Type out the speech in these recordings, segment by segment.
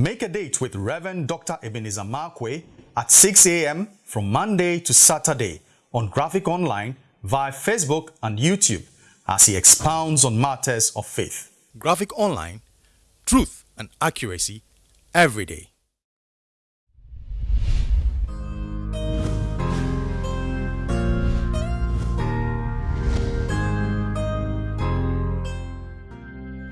Make a date with Reverend Dr. Ebenezer Markwei at 6 a.m. from Monday to Saturday on Graphic Online via Facebook and YouTube as he expounds on matters of faith. Graphic Online, truth and accuracy every day.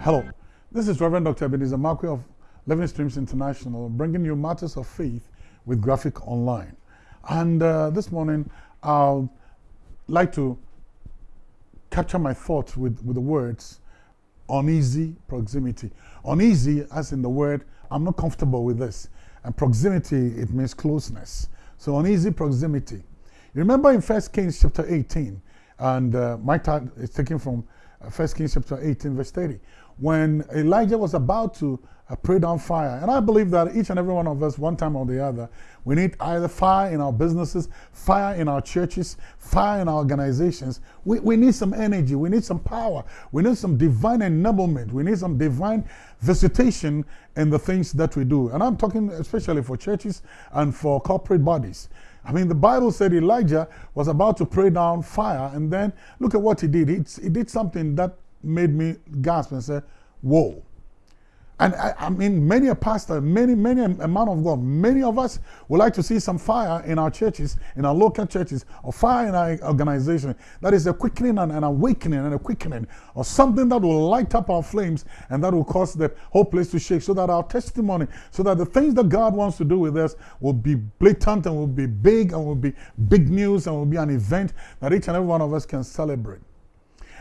Hello, this is Reverend Dr. Ebenezer Markwei of Living Streams International, bringing you matters of faith with Graphic Online. And uh, this morning, I'd like to capture my thoughts with, with the words uneasy proximity. Uneasy, as in the word, I'm not comfortable with this. And proximity, it means closeness. So uneasy proximity. You remember in 1 Kings chapter 18, and uh, my time is taken from uh, 1 Kings chapter 18, verse 30, when Elijah was about to uh, pray down fire. And I believe that each and every one of us, one time or the other, we need either fire in our businesses, fire in our churches, fire in our organizations. We, we need some energy, we need some power, we need some divine enablement, we need some divine visitation in the things that we do. And I'm talking especially for churches and for corporate bodies. I mean, the Bible said Elijah was about to pray down fire, and then look at what he did. He, he did something that made me gasp and say, Whoa. And I, I, mean, many a pastor, many, many a man of God, many of us would like to see some fire in our churches, in our local churches, or fire in our organization. That is a quickening and an awakening and a quickening, or something that will light up our flames and that will cause the whole place to shake, so that our testimony, so that the things that God wants to do with us will be blatant and will be big and will be big news and will be an event that each and every one of us can celebrate.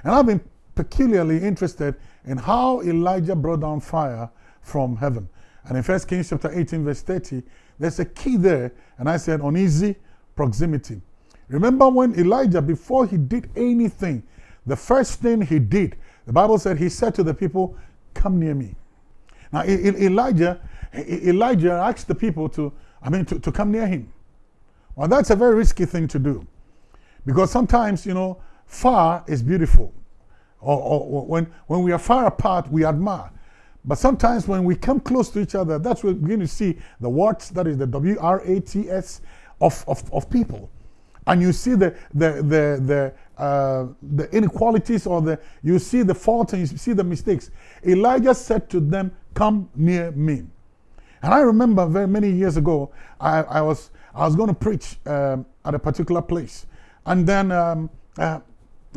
And I've been peculiarly interested in how Elijah brought down fire from heaven. And in 1 Kings chapter 18, verse 30, there's a key there, and I said uneasy proximity. Remember when Elijah, before he did anything, the first thing he did, the Bible said he said to the people, Come near me. Now, Elijah, Elijah asked the people to, I mean, to, to come near him. Well, that's a very risky thing to do. Because sometimes, you know, far is beautiful or, or, when, when we are far apart, we admire. But sometimes when we come close to each other, that's when we begin to see the warts, that is the W-R-A-T-S of, of, of people. And you see the, the, the, the, uh, the inequalities or the, you see the faults and you see the mistakes. Elijah said to them, come near me. And I remember very many years ago, I, I, was, I was going to preach um, at a particular place. And then um, uh,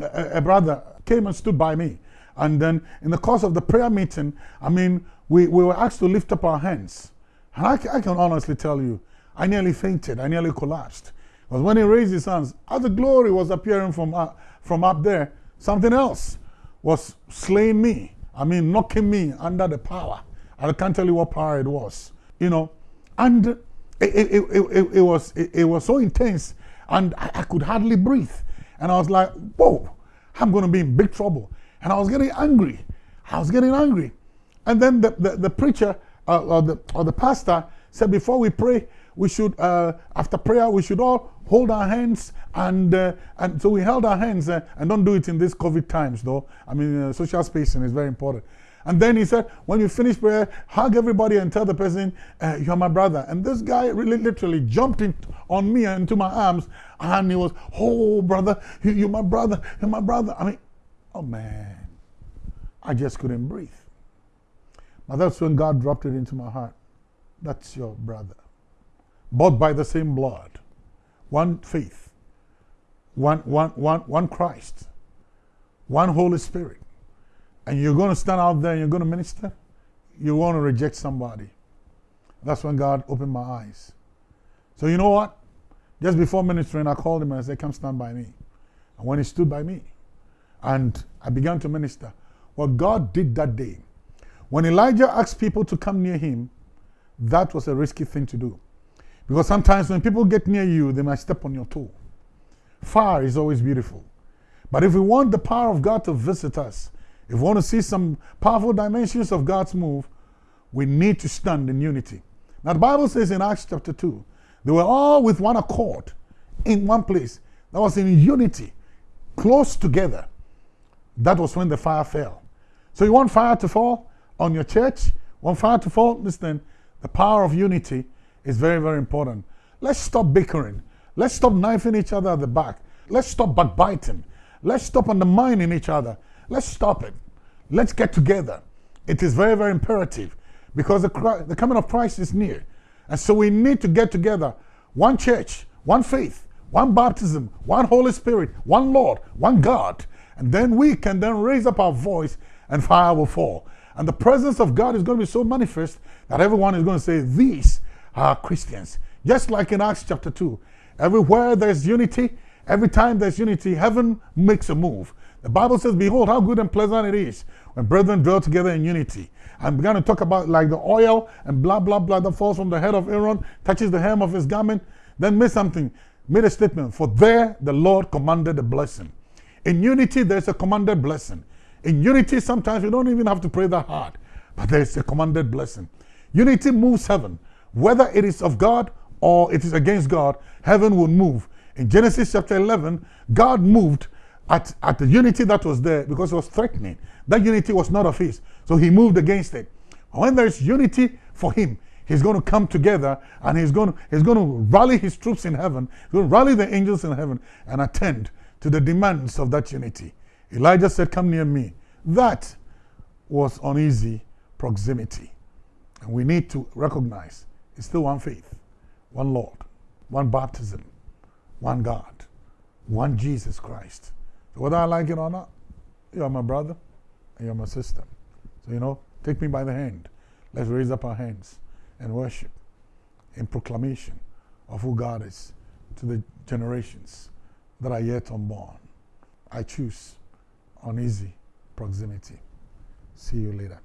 a, a brother came and stood by me. And then in the course of the prayer meeting, I mean, we, we were asked to lift up our hands. And I, I can honestly tell you, I nearly fainted. I nearly collapsed. Because when he raised his hands, as the glory was appearing from, uh, from up there, something else was slaying me. I mean, knocking me under the power. I can't tell you what power it was. You know, and it, it, it, it, it was, it, it, was so intense and I, I could hardly breathe. And I was like, whoa, I'm going to be in big trouble. And I was getting angry. I was getting angry. And then the, the, the preacher uh, or, the, or the pastor said, before we pray, we should, uh, after prayer, we should all hold our hands. And, uh, and so we held our hands. Uh, and don't do it in these COVID times, though. I mean, uh, social spacing is very important. And then he said, when you finish prayer, hug everybody and tell the person, uh, you're my brother. And this guy really literally jumped in on me and into my arms and he was, oh, brother, you're my brother, you're my brother. I mean, oh man, I just couldn't breathe. But that's when God dropped it into my heart. That's your brother. Bought by the same blood. One faith. One, one, one, one Christ. One Holy Spirit and you're going to stand out there and you're going to minister, you want to reject somebody. That's when God opened my eyes. So you know what? Just before ministering, I called him and I said, come stand by me. And when he stood by me, and I began to minister, what God did that day, when Elijah asked people to come near him, that was a risky thing to do. Because sometimes when people get near you, they might step on your toe. Fire is always beautiful. But if we want the power of God to visit us, if we want to see some powerful dimensions of God's move, we need to stand in unity. Now, the Bible says in Acts chapter 2, they were all with one accord in one place. That was in unity, close together. That was when the fire fell. So, you want fire to fall on your church? Want fire to fall? Listen, The power of unity is very, very important. Let's stop bickering. Let's stop knifing each other at the back. Let's stop backbiting. Let's stop undermining each other. Let's stop it. Let's get together. It is very, very imperative because the, the coming of Christ is near. And so we need to get together. One church, one faith, one baptism, one Holy Spirit, one Lord, one God. And then we can then raise up our voice and fire will fall. And the presence of God is going to be so manifest that everyone is going to say, These are Christians. Just like in Acts chapter 2. Everywhere there's unity, every time there's unity, heaven makes a move. The Bible says, Behold, how good and pleasant it is when brethren dwell together in unity. I'm going to talk about like the oil and blah, blah, blah that falls from the head of Aaron, touches the hem of his garment, then made something, made a statement. For there the Lord commanded a blessing. In unity, there's a commanded blessing. In unity, sometimes we don't even have to pray that hard, but there's a commanded blessing. Unity moves heaven. Whether it is of God or it is against God, heaven will move. In Genesis chapter 11, God moved at, at the unity that was there because it was threatening. That unity was not of his. So he moved against it. When there's unity for him, he's going to come together and he's going to, he's going to rally his troops in heaven, he's going to rally the angels in heaven and attend to the demands of that unity. Elijah said, Come near me. That was uneasy proximity. And we need to recognize it's still one faith, one Lord, one baptism, one God, one Jesus Christ. Whether I like it or not, you're my brother you're my sister. So, you know, take me by the hand. Let's raise up our hands and worship in proclamation of who God is to the generations that are yet unborn. I choose uneasy proximity. See you later.